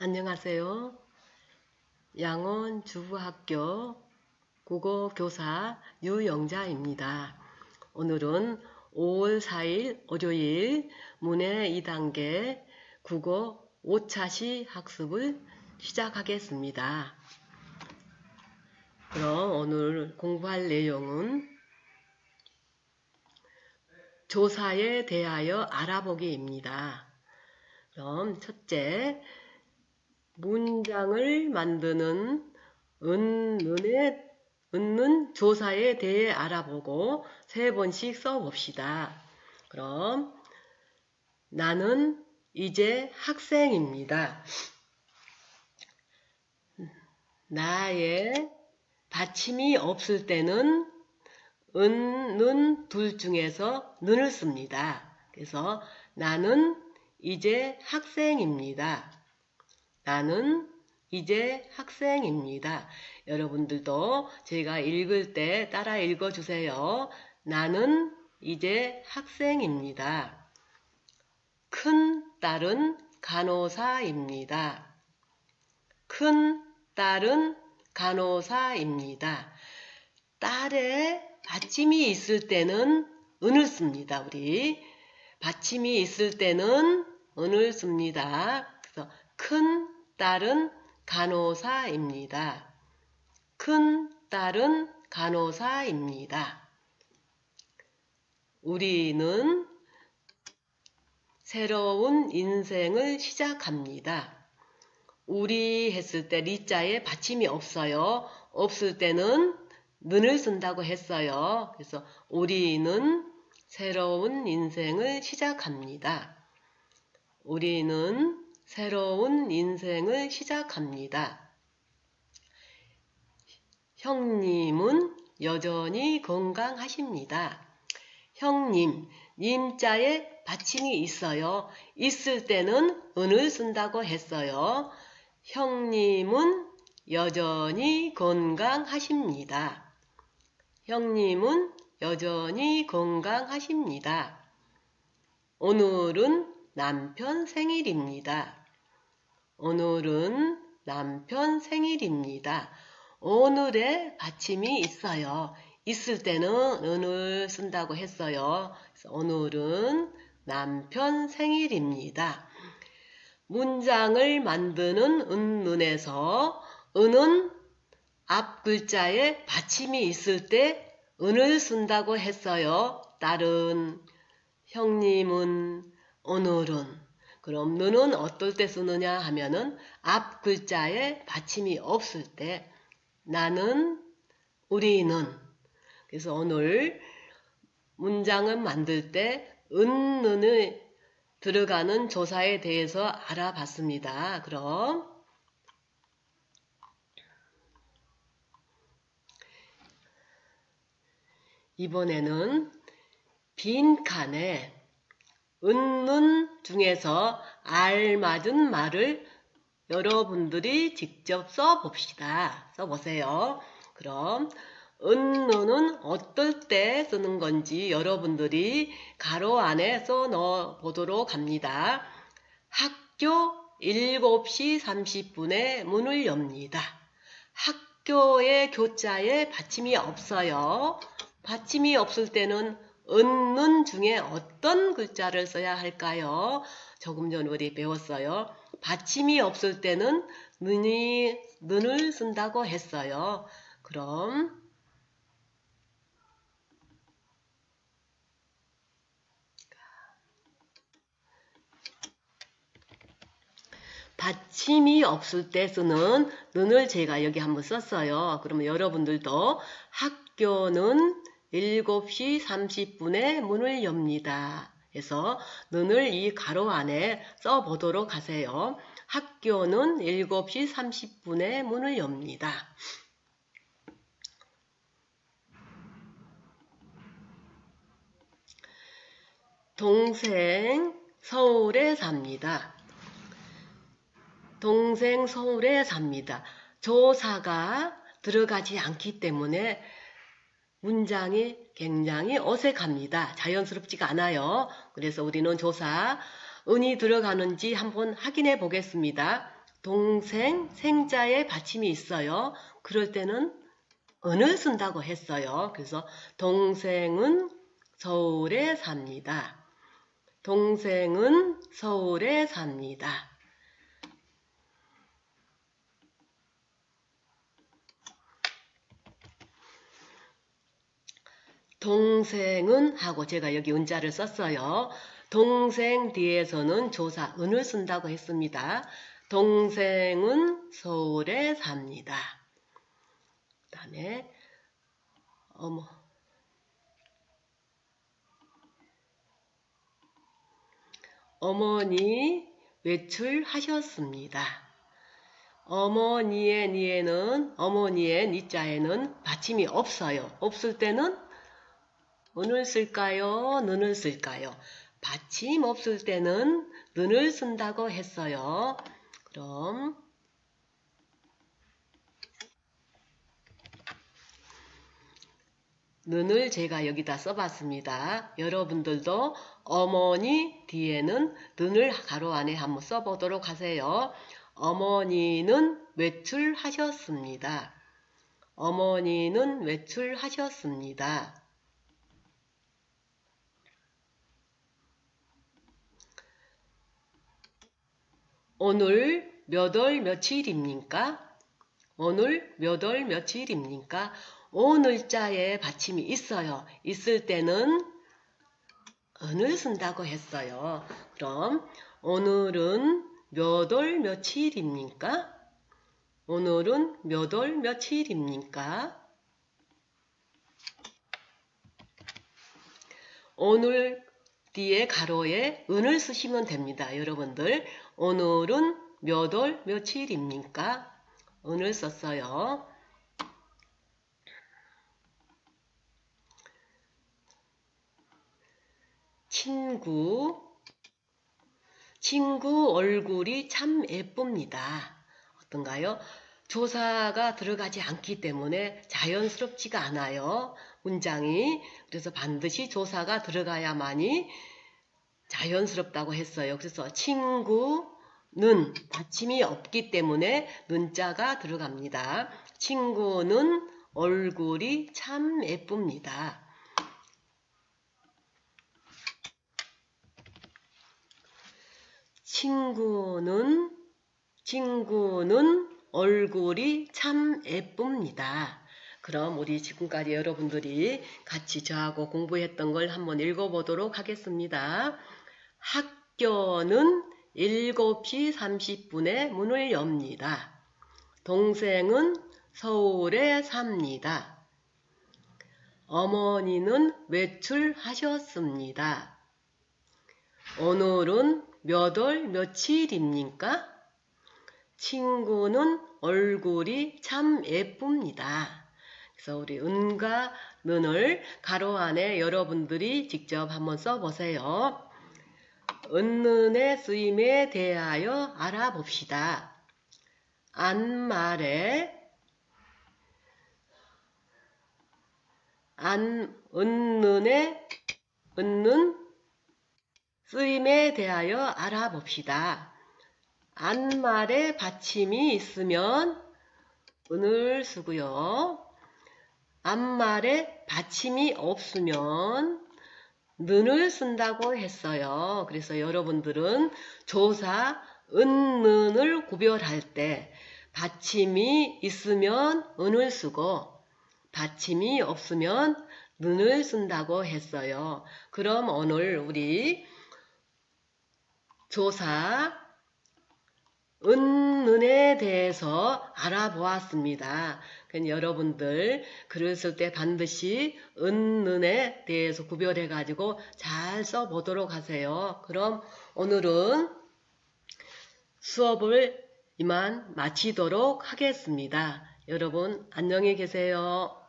안녕하세요. 양원 주부학교 국어교사 유영자입니다. 오늘은 5월 4일 월요일 문해 2단계 국어 5차시 학습을 시작하겠습니다. 그럼 오늘 공부할 내용은 조사에 대하여 알아보기입니다. 그럼 첫째, 문장을 만드는 은 는의 은는 조사에 대해 알아보고 세 번씩 써봅시다. 그럼 나는 이제 학생입니다. 나의 받침이 없을 때는 은, 는, 둘 중에서 는을 씁니다. 그래서 나는 이제 학생입니다. 나는 이제 학생입니다. 여러분들도 제가 읽을 때 따라 읽어주세요. 나는 이제 학생입니다. 큰 딸은 간호사입니다. 큰 딸은 간호사입니다. 딸의 받침이 있을 때는 은을 씁니다. 우리 받침이 있을 때는 은을 씁니다. 그래서 큰 딸은 간호사입니다. 큰 딸은 간호사입니다. 우리는 새로운 인생을 시작합니다. 우리 했을 때 리자에 받침이 없어요. 없을 때는 는을 쓴다고 했어요. 그래서 우리는 새로운 인생을 시작합니다. 우리는 새로운 인생을 시작합니다. 형님은 여전히 건강하십니다. 형님, 님자에 받침이 있어요. 있을 때는 은을 쓴다고 했어요. 형님은 여전히 건강하십니다. 형님은 여전히 건강하십니다. 오늘은 남편 생일입니다. 오늘은 남편 생일입니다. 오늘의 받침이 있어요. 있을 때는 은을 쓴다고 했어요. 오늘은 남편 생일입니다. 문장을 만드는 은문에서 은은 앞 글자에 받침이 있을 때 은을 쓴다고 했어요. 딸은, 형님은, 오늘은. 그럼 너는 어떨 때 쓰느냐 하면은 앞 글자에 받침이 없을 때 나는, 우리는. 그래서 오늘 문장을 만들 때 은, 는을 들어가는 조사에 대해서 알아봤습니다. 그럼 이번에는 빈 칸에 은는 중에서 알맞은 말을 여러분들이 직접 써봅시다. 써보세요. 그럼 은는은 어떨 때 쓰는 건지 여러분들이 가로 안에 써 넣어 보도록 합니다. 학교 7시 30분에 문을 엽니다. 학교의 교자에 받침이 없어요. 받침이 없을 때는 은는 중에 어떤 글자를 써야 할까요? 조금 전 우리 배웠어요. 받침이 없을 때는 는이, 는을 쓴다고 했어요. 그럼 받침이 없을 때 쓰는 는을 제가 여기 한번 썼어요. 그러면 여러분들도 학교는 7시 30분에 문을 엽니다. 해서 눈을 이 가로 안에 써보도록 하세요. 학교는 7시 30분에 문을 엽니다. 동생 서울에 삽니다. 동생 서울에 삽니다. 조사가 들어가지 않기 때문에 문장이 굉장히 어색합니다. 자연스럽지가 않아요. 그래서 우리는 조사, 은이 들어가는지 한번 확인해 보겠습니다. 동생, 생자의 받침이 있어요. 그럴 때는 은을 쓴다고 했어요. 그래서 동생은 서울에 삽니다. 동생은 서울에 삽니다. 동생은 하고 제가 여기 은자를 썼어요. 동생 뒤에서는 조사 은을 쓴다고 했습니다. 동생은 서울에 삽니다. 그 다음에 어머 어머니 외출하셨습니다. 어머니의 니에는 어머니의 니자에는 받침이 없어요. 없을 때는 은을 쓸까요? 눈을 쓸까요? 받침 없을 때는 눈을 쓴다고 했어요. 그럼 눈을 제가 여기다 써봤습니다. 여러분들도 어머니 뒤에는 눈을 가로 안에 한번 써보도록 하세요. 어머니는 외출하셨습니다. 어머니는 외출하셨습니다. 오늘 몇 월 며칠입니까? 오늘 몇 월 며칠입니까? 오늘자에 받침이 있어요. 있을 때는 은을 쓴다고 했어요. 그럼 오늘은 몇 월 며칠입니까? 오늘은 몇 월 며칠입니까? 오늘 뒤에 가로에 은을 쓰시면 됩니다. 여러분들 오늘은 몇 월 며칠입니까? 은을 썼어요. 친구 친구 얼굴이 참 예쁩니다. 어떤가요? 조사가 들어가지 않기 때문에 자연스럽지가 않아요. 문장이 그래서 반드시 조사가 들어가야만이 자연스럽다고 했어요. 그래서 친구는 받침이 없기 때문에 눈자가 들어갑니다. 친구는 얼굴이 참 예쁩니다. 친구는 친구는 얼굴이 참 예쁩니다. 그럼 우리 지금까지 여러분들이 같이 저하고 공부했던 걸 한번 읽어보도록 하겠습니다. 학교는 7시 30분에 문을 엽니다. 동생은 서울에 삽니다. 어머니는 외출하셨습니다. 오늘은 몇 월 며칠입니까? 친구는 얼굴이 참 예쁩니다. 그래서 우리 은과 는을 가로 안에 여러분들이 직접 한번 써보세요. 은는의 쓰임에 대하여 알아봅시다. 안말에 안 은는의 은는 쓰임에 대하여 알아봅시다. 안말에 받침이 있으면 은을 쓰고요. 안말에 받침이 없으면 는을 쓴다고 했어요. 그래서 여러분들은 조사 은 는을 구별할 때 받침이 있으면 은을 쓰고 받침이 없으면 는을 쓴다고 했어요. 그럼 오늘 우리 조사 은는에 대해서 알아보았습니다. 여러분들 글을 쓸때 반드시 은는에 대해서 구별해 가지고 잘 써보도록 하세요. 그럼 오늘은 수업을 이만 마치도록 하겠습니다. 여러분 안녕히 계세요.